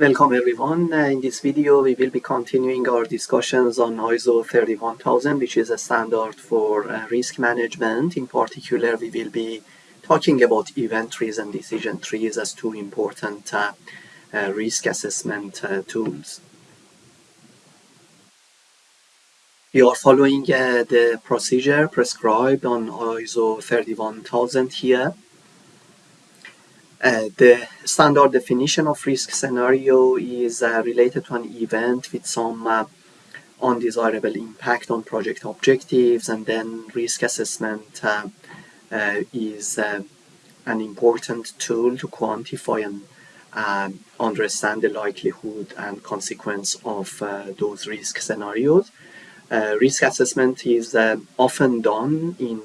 Welcome everyone. Uh, in this video we will be continuing our discussions on ISO 31000 which is a standard for uh, risk management. In particular we will be talking about event trees and decision trees as two important uh, uh risk assessment uh, tools. We are following the procedure prescribed on ISO 31000 here. Uh, the standard definition of risk scenario is uh, related to an event with some uh, undesirable impact on project objectives and then risk assessment uh, uh, is an important tool to quantify and understand the likelihood and consequence of those risk scenarios. risk assessment is often done in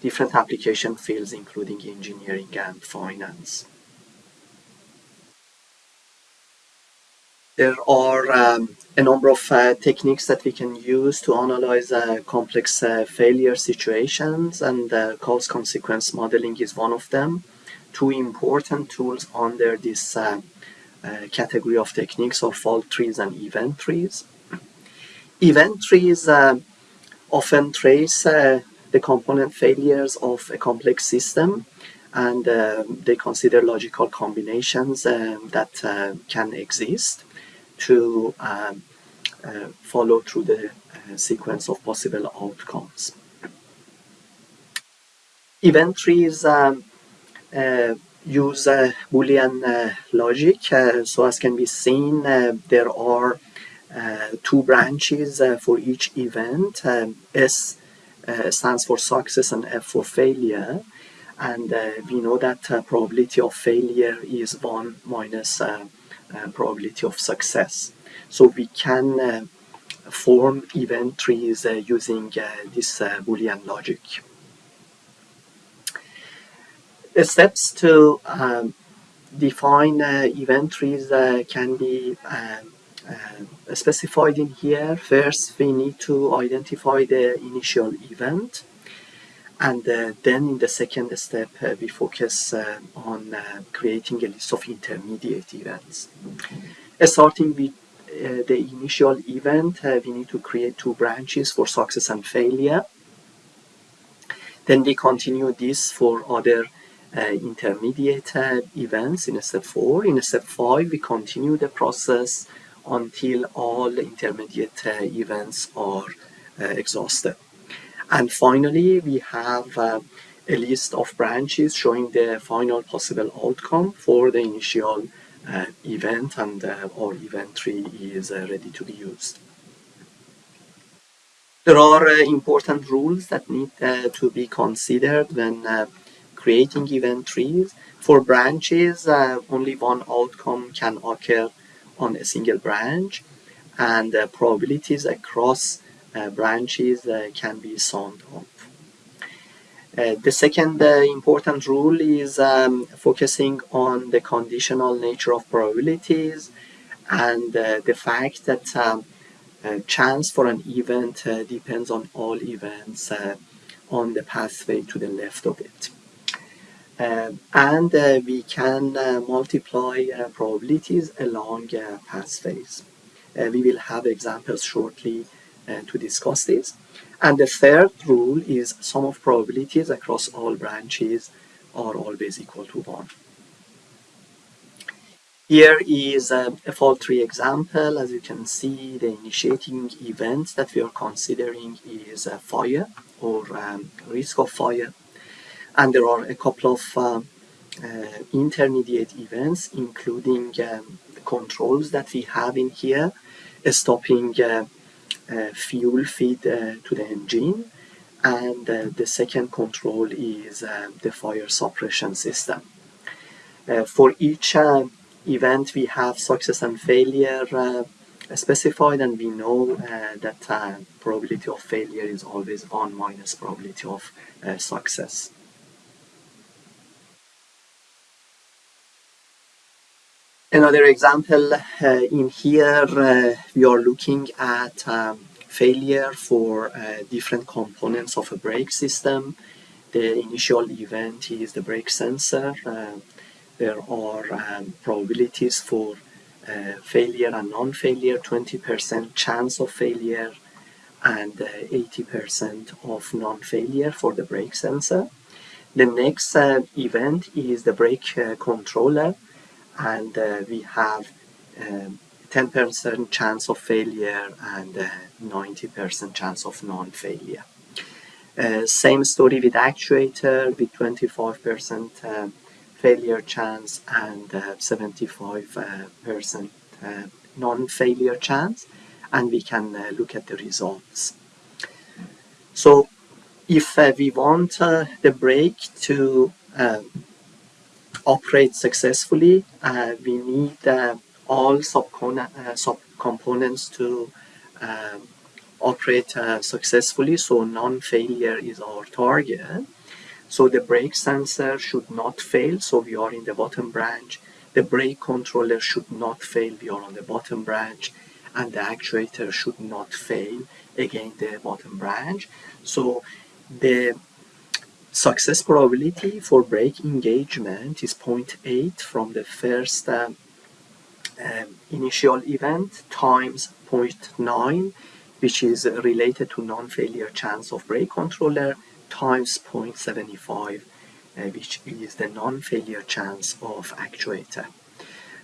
different application fields including engineering and finance. There are um, a number of uh, techniques that we can use to analyze uh, complex uh, failure situations and uh, cause consequence modeling is one of them. Two important tools under this uh, uh, category of techniques are fault trees and event trees. Event trees often trace the component failures of a complex system and they consider logical combinations um, that can exist to um, uh, follow through the uh, sequence of possible outcomes. Event trees um, uh, use Boolean logic, so as can be seen, there are two branches for each event. Um, S stands for success and F for failure and uh, we know that uh, probability of failure is 1 minus uh, uh, probability of success. So we can uh, form event trees uh, using this Boolean logic. The steps to um, define event trees can be um, uh, specified in here. First, we need to identify the initial event. And uh, then in the second step, uh, we focus uh, on uh, creating a list of intermediate events. Uh, starting with uh, the initial event, we need to create two branches for success and failure. Then we continue this for other intermediate events in step 4. In step 5, we continue the process until all intermediate events are exhausted. And finally, we have uh, a list of branches showing the final possible outcome for the initial uh, event and uh, our event tree is uh, ready to be used. There are uh, important rules that need uh, to be considered when creating event trees. For branches, only one outcome can occur on a single branch and probabilities across uh, branches uh, can be summed up. Uh, the second important rule is um, focusing on the conditional nature of probabilities and the fact that um, chance for an event depends on all events on the pathway to the left of it. Uh, and uh, we can uh, multiply probabilities along pathways. we will have examples shortly uh, to discuss this. And the third rule is sum of probabilities across all branches are always equal to 1. Here is a, a fault tree example. As you can see, the initiating event that we are considering is a fire or um, risk of fire. And there are a couple of uh, uh, intermediate events, including um, controls that we have in here, stopping uh, uh, Uh, fuel feed uh, to the engine and uh, the second control is uh, the fire suppression system. Uh, for each event we have success and failure specified and we know that probability of failure is always 1 minus probability of success. Another example uh, in here, uh, we are looking at um, failure for uh, different components of a brake system. The initial event is the brake sensor. There are um, probabilities for uh, failure and non-failure, 20% chance of failure and 80% uh, of non-failure for the brake sensor. The next uh, event is the brake controller and we have 10% um, chance of failure and 90% chance of non-failure. Uh, same story with actuator with 25% uh, failure chance and 75% uh, uh, non-failure chance and we can uh, look at the results. So if we want the brake to operate successfully, we need all subcomponents to um, operate uh, successfully so non-failure is our target. So the brake sensor should not fail so we are in the bottom branch. The brake controller should not fail we are on the bottom branch and the actuator should not fail again the bottom branch. So the success probability for brake engagement is 0.8 from the first um, um, initial event times 0.9 which is related to non-failure chance of brake controller times 0.75 uh, which is the non-failure chance of actuator.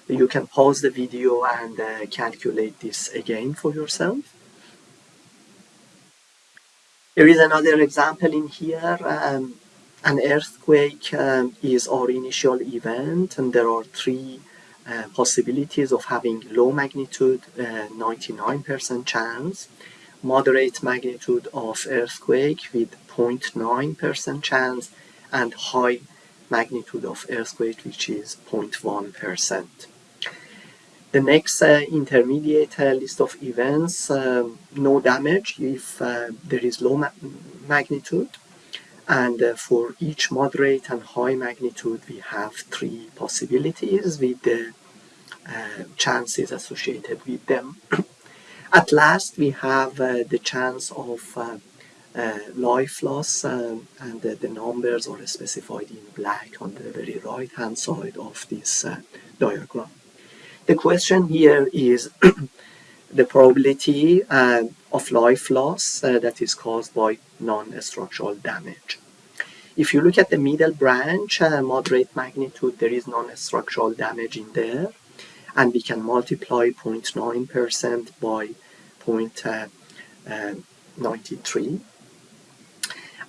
You can pause the video and uh, calculate this again for yourself. There is another example in here. Um, an earthquake um, is our initial event and there are three uh, possibilities of having low magnitude, 99% uh, chance, moderate magnitude of earthquake with 0.9% chance, and high magnitude of earthquake which is 0.1%. The next uh, intermediate uh, list of events, um, no damage if uh, there is low ma magnitude, and uh, for each moderate and high magnitude we have three possibilities with the uh, chances associated with them. At last we have uh, the chance of uh, uh, life loss um, and the numbers are specified in black on the very right hand side of this diagram. The question here is the probability uh, of life loss uh, that is caused by non-structural damage. If you look at the middle branch, uh, moderate magnitude, there is non-structural damage in there. And we can multiply 0.9% by uh, uh, 0.93.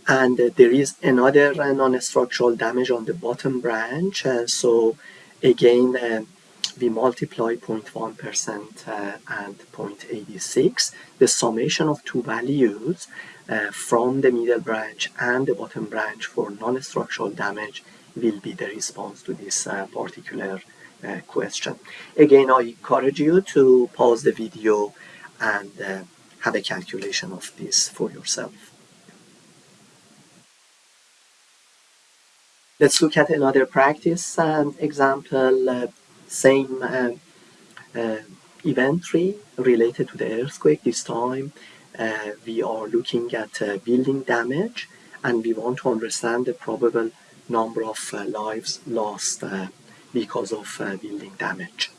And uh, there is another non-structural damage on the bottom branch. so again, we multiply 0.1% uh, and 0.86, the summation of two values uh, from the middle branch and the bottom branch for non-structural damage will be the response to this uh, particular uh, question. Again, I encourage you to pause the video and uh, have a calculation of this for yourself. Let's look at another practice um, example uh, same uh, uh, event tree related to the earthquake. This time uh, we are looking at building damage and we want to understand the probable number of lives lost because of building damage.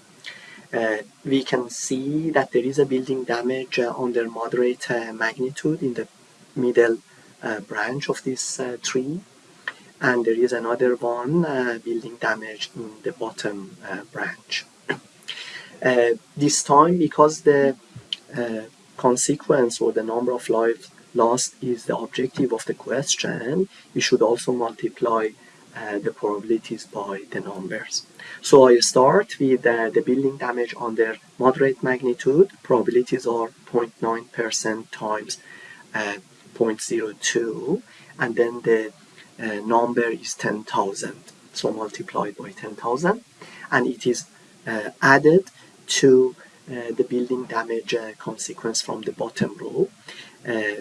Uh, we can see that there is a building damage uh, under moderate uh, magnitude in the middle branch of this tree and there is another one uh, building damage in the bottom uh, branch. Uh, this time because the uh, consequence or the number of lives lost is the objective of the question, we should also multiply uh, the probabilities by the numbers. So I start with the building damage under moderate magnitude. Probabilities are 0.9% times 0.02 and then the uh, number is 10,000 so multiplied by 10,000 and it is uh, added to uh, the building damage uh, consequence from the bottom row. Uh,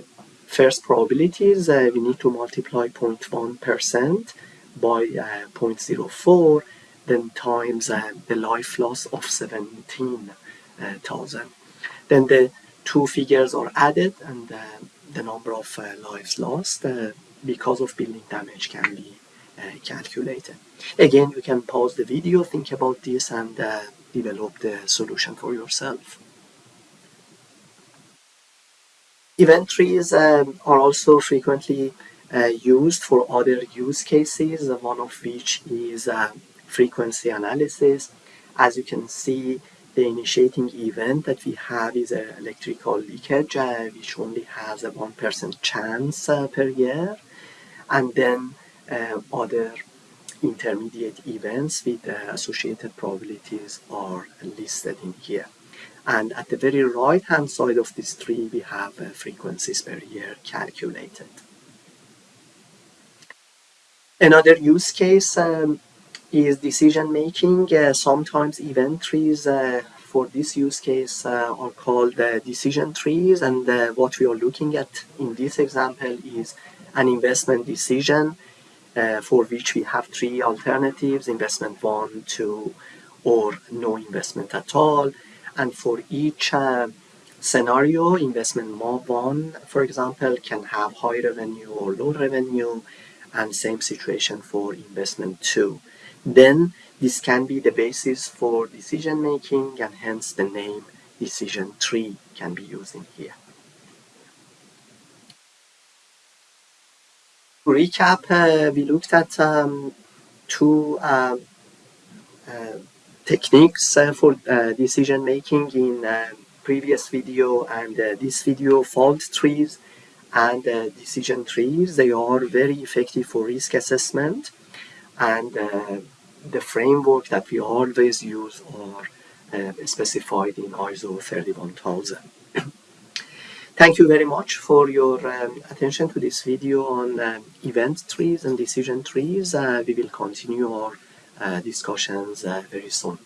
first probabilities uh, we need to multiply 0.1% by 0.04 then times the life loss of 17,000 then the two figures are added and the number of lives lost because of building damage can be uh, calculated. Again, you can pause the video, think about this, and uh, develop the solution for yourself. Event trees um, are also frequently uh, used for other use cases, one of which is uh, frequency analysis. As you can see, the initiating event that we have is an electrical leakage, uh, which only has a 1% chance uh, per year. And then uh, other intermediate events with associated probabilities are listed in here. And at the very right hand side of this tree, we have frequencies per year calculated. Another use case um, is decision making. Uh, sometimes event trees uh, for this use case uh, are called uh, decision trees and uh, what we are looking at in this example is an investment decision uh, for which we have three alternatives, investment one, two, or no investment at all. And for each scenario, investment one, for example, can have high revenue or low revenue and same situation for investment two. Then this can be the basis for decision making and hence the name decision tree can be used in here. To recap, uh, we looked at um, two um, uh, techniques uh, for uh, decision making in uh, previous video and this video fault trees and decision trees. They are very effective for risk assessment and the framework that we always use are specified in ISO 31000. Thank you very much for your um, attention to this video on um, event trees and decision trees. Uh, we will continue our uh, discussions uh, very soon.